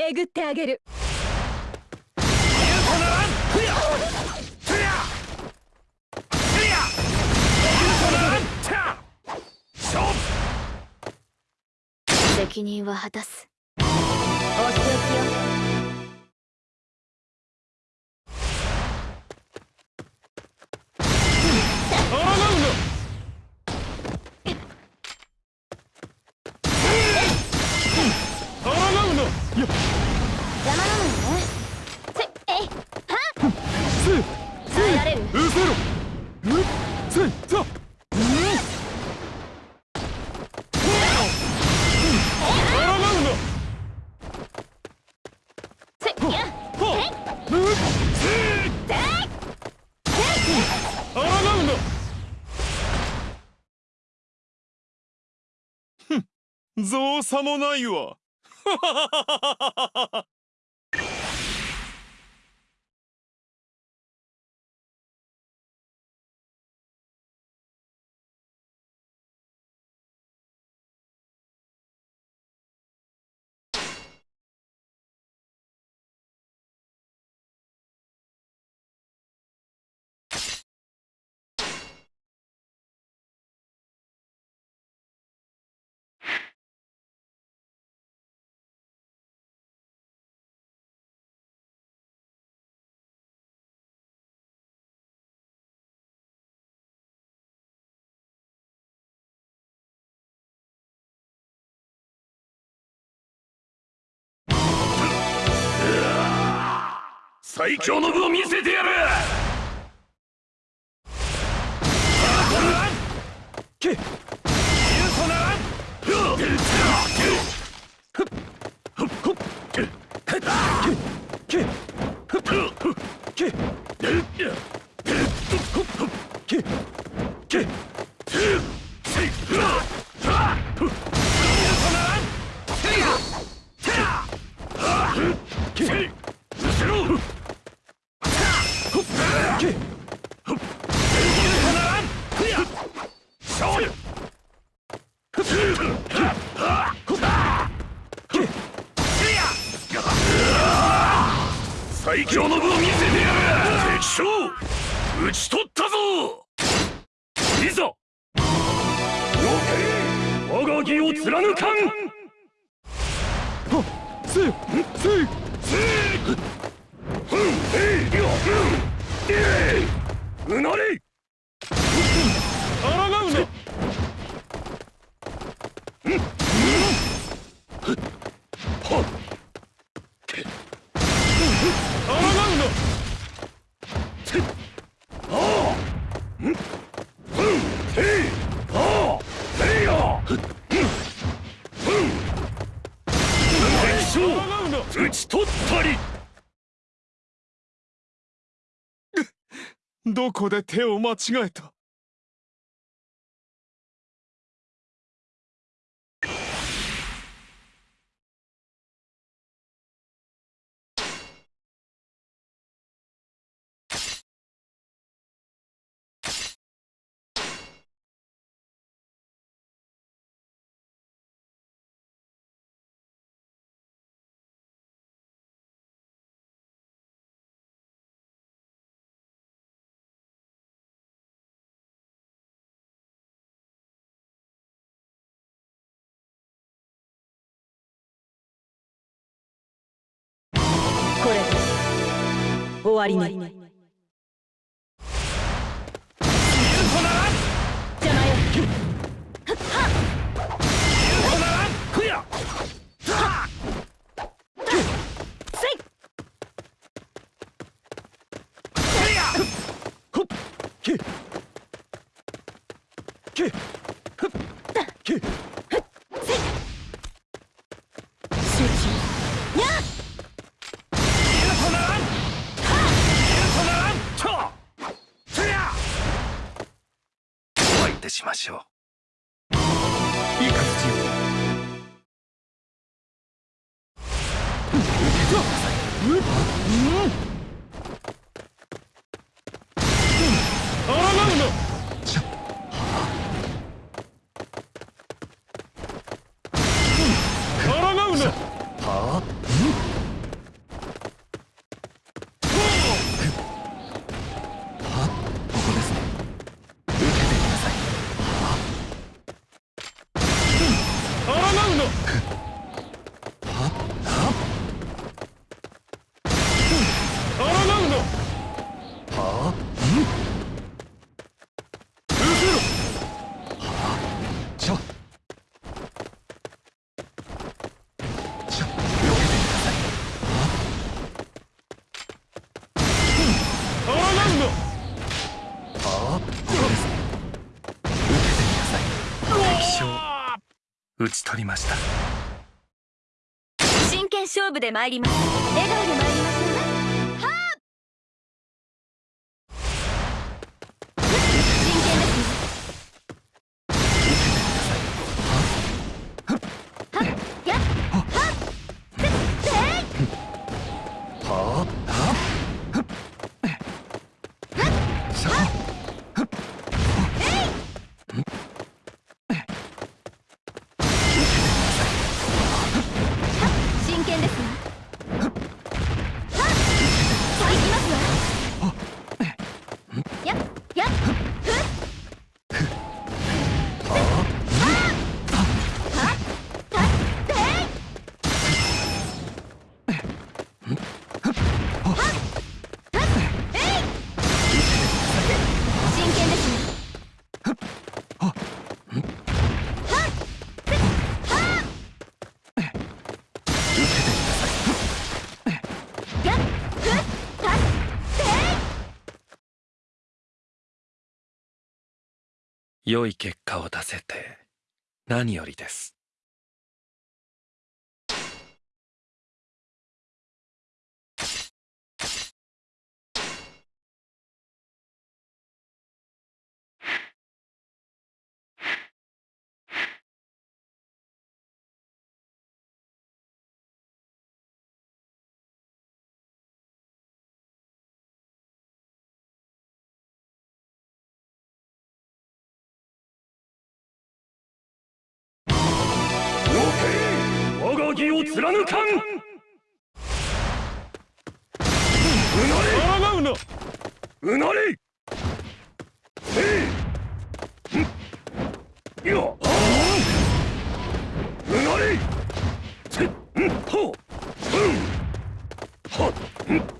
えぐってあげる。責任は果たす。お仕置きよ造作もないわ。最強の部を見せてやる。け最うなれあらがうなはっ討ち取ったりどこで手を間違えた？終わりねしましょう。討ち取りました。真剣勝負で参ります。笑顔で参ります。わはあ良い結果を出せて何よりです。我が義を貫かん。抗うのうなれ。えい。ようなれ。せんほうん。はんせん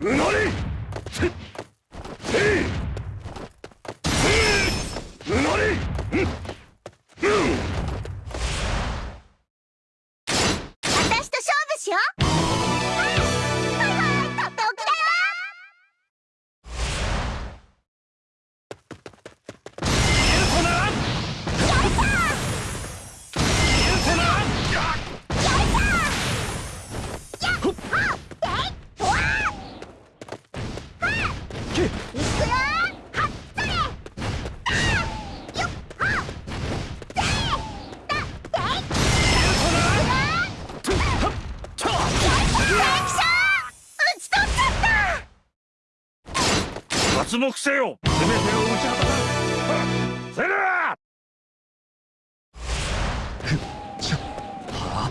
うなれ脱獄せよ。全てを打ち果たさせるちょは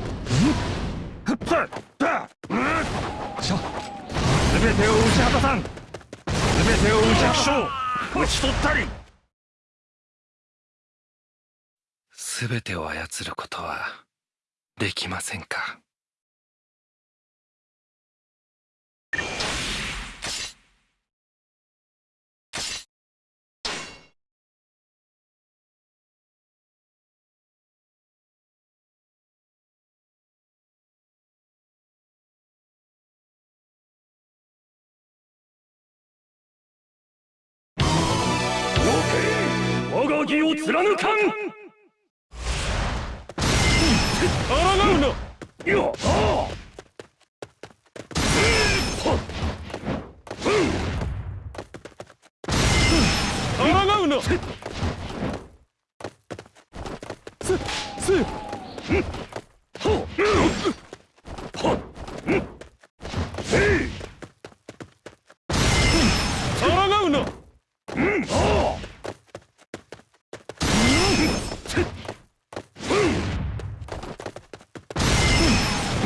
さだうんあちょ全てを打ち果たさん全てを打ち負傷討ち取ったり全てを操ることはできませんかを貫かん。あうん。抗うのせせせいほはせい抗うなうんあ抗うなせいうん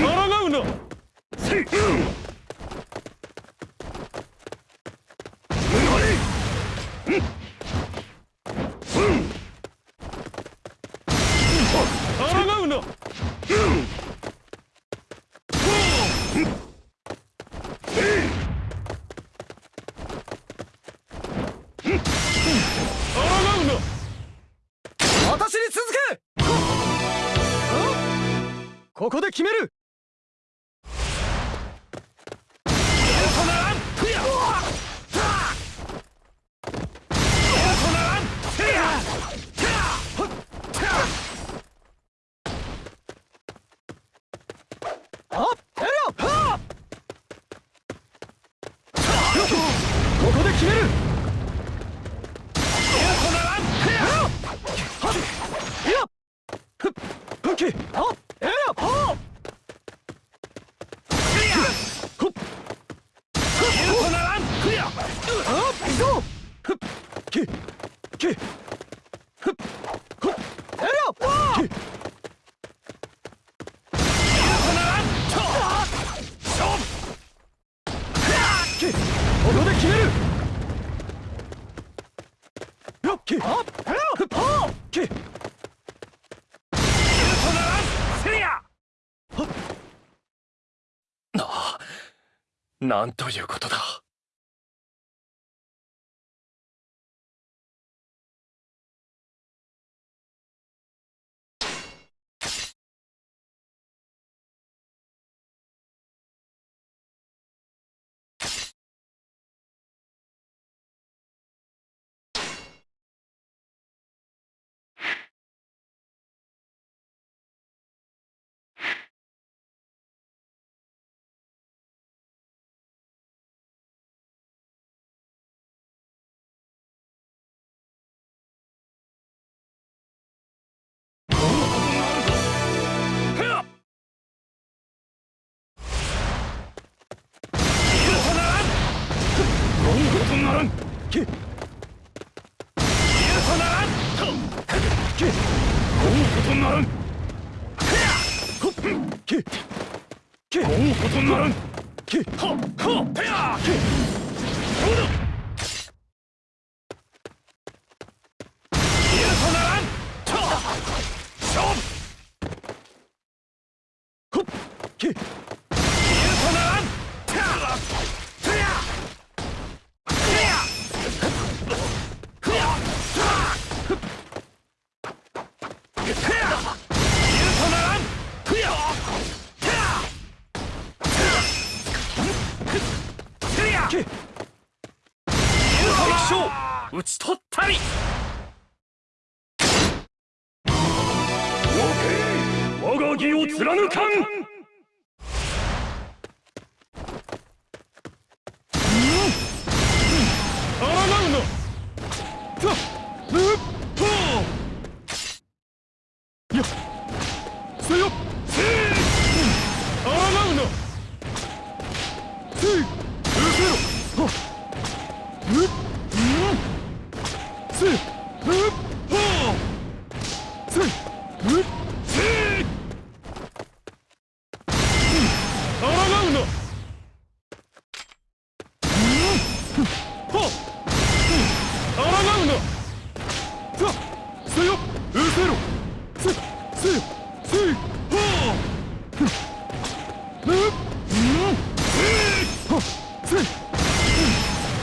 抗うな抗うな私に続けここで決めるあやるよはここで決めるいやふっふっきあやるよはほっあ行こうふっききふっほっやるよき。きここで決める。よっき。あやるよふっはきなあなんということだらんききことならん。ほっききこ。とならんきははてや。きそ義を貫かん抗うなさうっほーやせよせ抗うなせいうせろはうっうんせうっほーせうっせ抗うなはっ抗うなさせよ。うせろ。せせせはふっ。うっうんはっ。せ。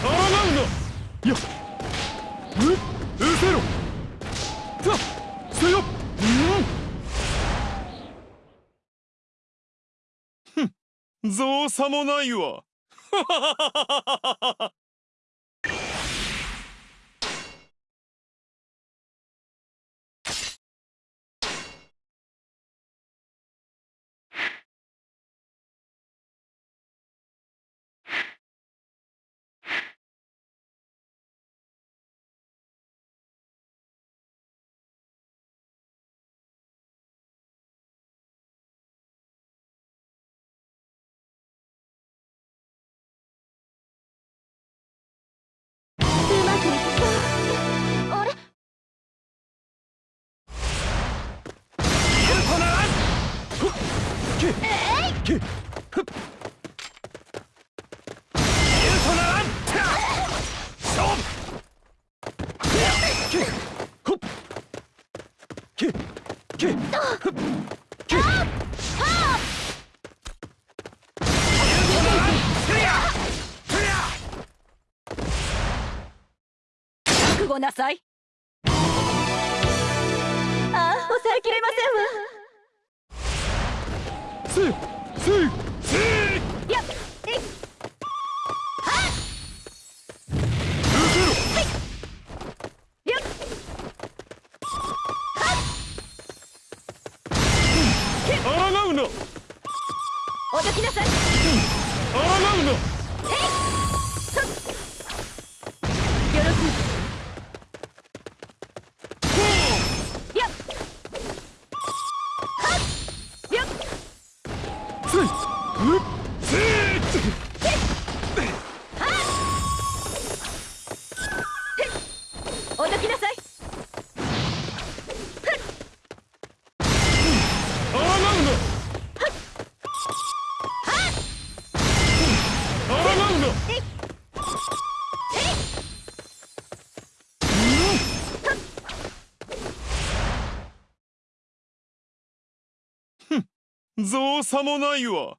抗ううせろ。させよ。うん。造作もないわ。なさい。ああ抑えきれませんわ。スイスイ造作もないわ。